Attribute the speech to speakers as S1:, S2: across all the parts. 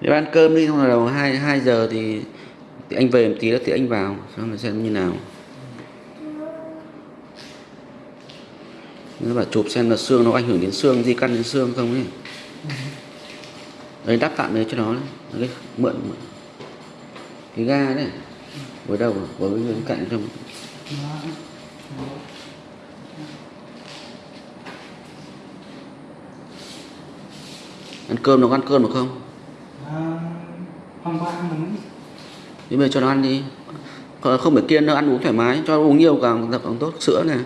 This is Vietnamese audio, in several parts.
S1: Nếu ăn cơm đi xong đầu 2, 2 giờ thì, thì anh về một tí nữa thì anh vào xong rồi xem như nào. Nếu mà chụp xem là xương nó ảnh hưởng đến xương di căn đến xương không ấy. Đấy đắp tạm đấy cho nó đấy. Mượn, mượn. Cái ga đấy với đầu với bên cạnh trong ăn cơm nó có ăn cơm được không?
S2: À, hôm qua ăn mình
S1: thì bây giờ cho nó ăn đi. Còn không phải kiêng nó ăn uống thoải mái cho uống nhiều càng càng tốt sữa này.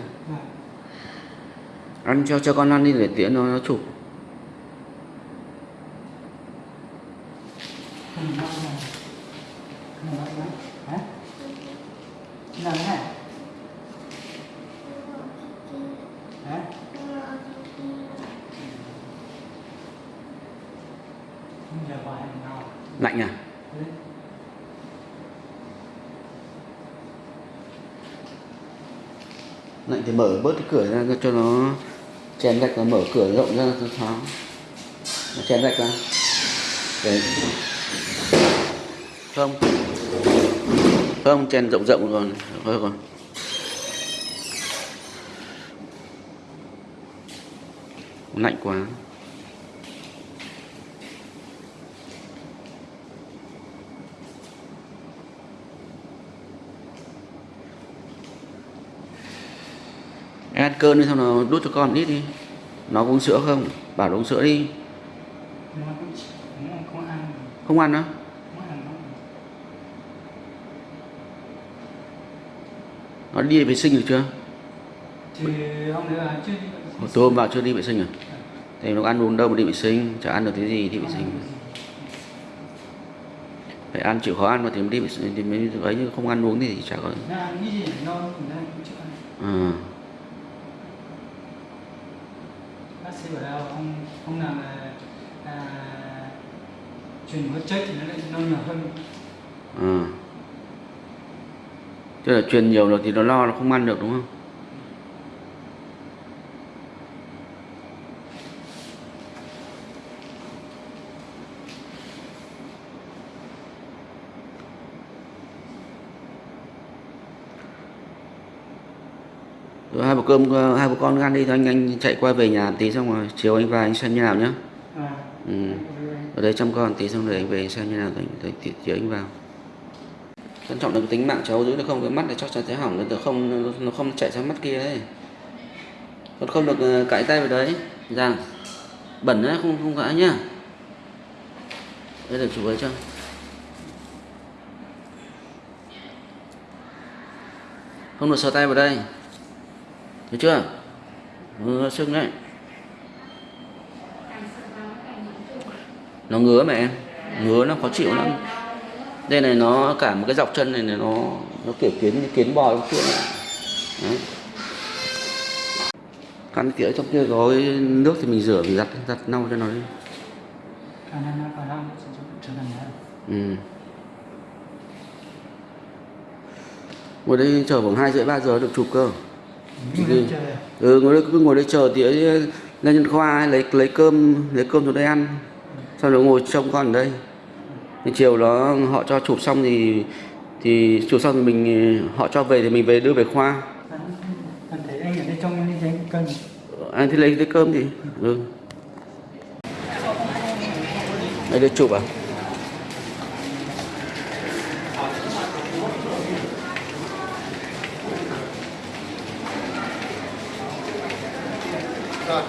S1: Ăn cho cho con ăn đi để tiễn nó, nó chụp
S2: không ăn này không? Ăn này hả? Làm thế này hả không giờ gọi em nào
S1: lạnh à lạnh thì mở bớt cái cửa ra cho nó, chèn gạch và mở cửa rộng ra cho thoáng. Nó chèn gạch ra. Để không không chèn rộng rộng rồi. Thôi rồi. Lạnh quá. Em ăn cơm đi xong nó đút cho con ít đi. Nó uống sữa không? Bảo nó uống sữa đi.
S2: Không ăn.
S1: Ăn
S2: nó
S1: đi vệ sinh được chưa?
S2: Thì hôm nữa chưa đi
S1: Hồi tối hôm vào chưa đi vệ sinh à? Thì nó ăn uống đâu mà đi vệ sinh? Chả ăn được cái gì đi vệ sinh. Phải ăn chịu khó ăn mà thì mới đi vệ sinh thì mới ấy chứ không ăn uống thì chả có
S2: nó ăn cái gì nó nó cũng chưa ăn
S1: à,
S2: bác sĩ bảo là ông ông nào là à, truyền huyết chất thì nó lại nó nhiều hơn
S1: Ừ. tức là truyền nhiều rồi thì nó lo nó không ăn được đúng không Rồi hai bữa cơm hai bữa con ăn đi thôi anh anh chạy qua về nhà tí xong rồi chiều anh vào anh xem như nào nhá.
S2: À,
S1: ừ. ở đây chăm con tí xong rồi anh về xem như nào rồi rồi chiều anh vào. Quan trọng cái tính mạng cháu giữ được không? Cái mắt này chắc chắn sẽ hỏng nó không nó- không chạy sang mắt kia đấy. Con không được ờ, cãi tay vào đấy. Rằng bẩn đấy không không cãi nhá. Đây là chụp ấy cho. Không được sờ tay vào đây thấy chưa? Ừ, sưng đấy. Nó ngứa mà em. Ngứa nó khó chịu lắm. Đây này nó cả một cái dọc chân này, này nó nó kiểu kiến như kiến bò trong kia đấy. Cắn tỉa trong kia gói nước thì mình rửa mình giặt giặt nâu cho nó đi. Ừ. ngồi đây chờ khoảng hai rưỡi ba giờ được chụp cơ
S2: à?
S1: ừ ngồi đây cứ ngồi đây chờ tỉa lên nhân khoa lấy lấy cơm lấy cơm xuống đây ăn. Sau đó ngồi trông con ở đây. Thì chiều đó họ cho chụp xong thì thì chụp xong thì mình họ cho về thì mình về đưa về khoa.
S2: Anh, anh thấy anh ở đây anh thấy cân.
S1: Anh thì lấy lấy cơm thì ừ. Đây đưa chụp à nó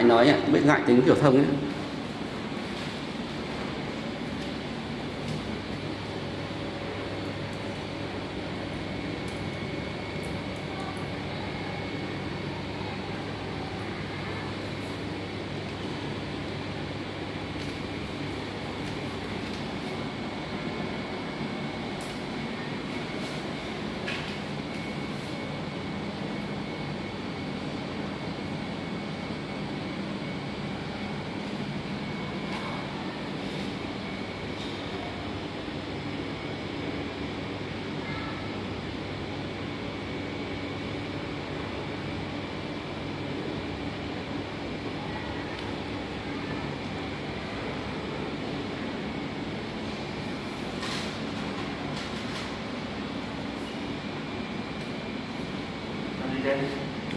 S1: ngại nói à, ạ biết ngại tính kiểu thông ấy.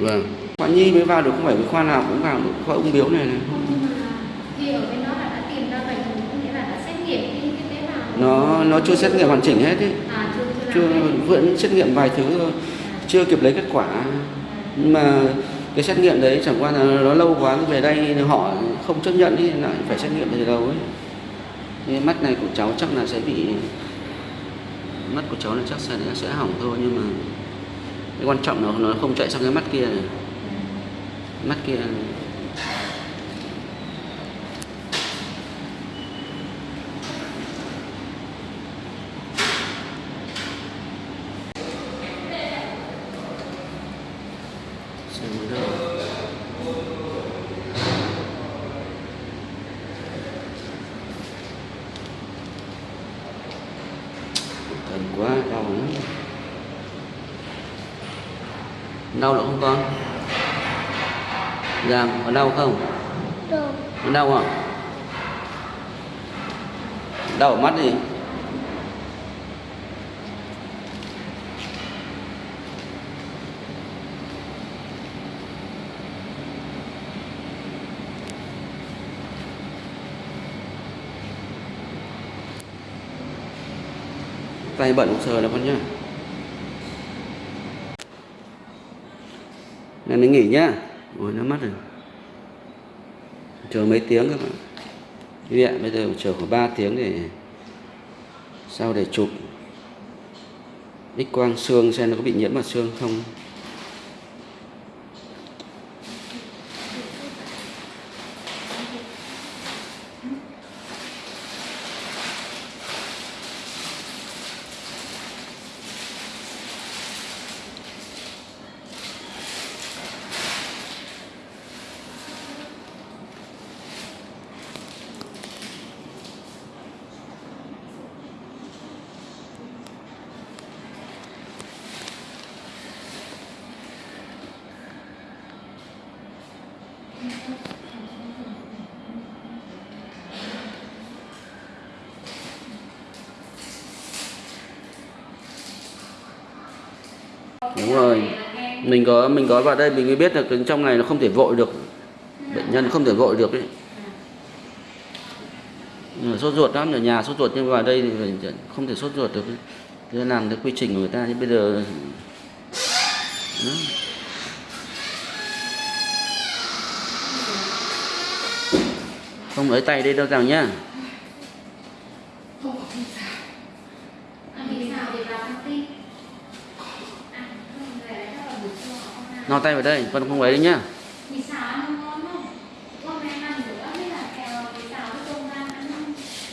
S1: Vâng. Khoa nhi mới vào được không phải cái khoa nào cũng vào được khoa ung biếu này này.
S3: Nhưng mà thì ở bên đó là đã tìm ra bệnh có nghĩa là đã xét nghiệm cái cái tế bào.
S1: Nó nó chưa xét nghiệm hoàn chỉnh hết ấy
S3: à chưa chưa,
S1: chưa vẫn xét nghiệm vài thứ thôi. Chưa kịp lấy kết quả. Nhưng mà cái xét nghiệm đấy chẳng qua là nó lâu quá về đây họ không chấp nhận thì lại phải xét nghiệm từ đầu ấy. Cái mắt này của cháu chắc là sẽ bị mắt của cháu là chắc sẽ sẽ hỏng thôi nhưng mà cái quan trọng là nó không chạy sang cái mắt kia này. mắt kia. Cần quá, đau lắm. Đau nữa không con? Giang có đau không?
S3: Đâu?
S1: Có đau không? Đau ở mắt gì? tay bận sờ là con nhá nên nó nghỉ nhá. Ôi, nó mất rồi. Chờ mấy tiếng các bạn. Quý bây giờ chờ khoảng 3 tiếng để sau để chụp. X quang xương xem nó có bị nhiễm vào xương không. Đúng rồi. Mình có mình có vào đây, mình mới biết là cái trong này nó không thể vội được. Bệnh nhân không thể vội được ấy. Sốt ruột lắm, ở nhà sốt ruột nhưng vào đây thì không thể sốt ruột được Thế nên làm cái quy trình của người ta thì bây giờ Đó. Không lấy tay đây đâu rằng nhá. No tay vào đây con không lấy đấy nhá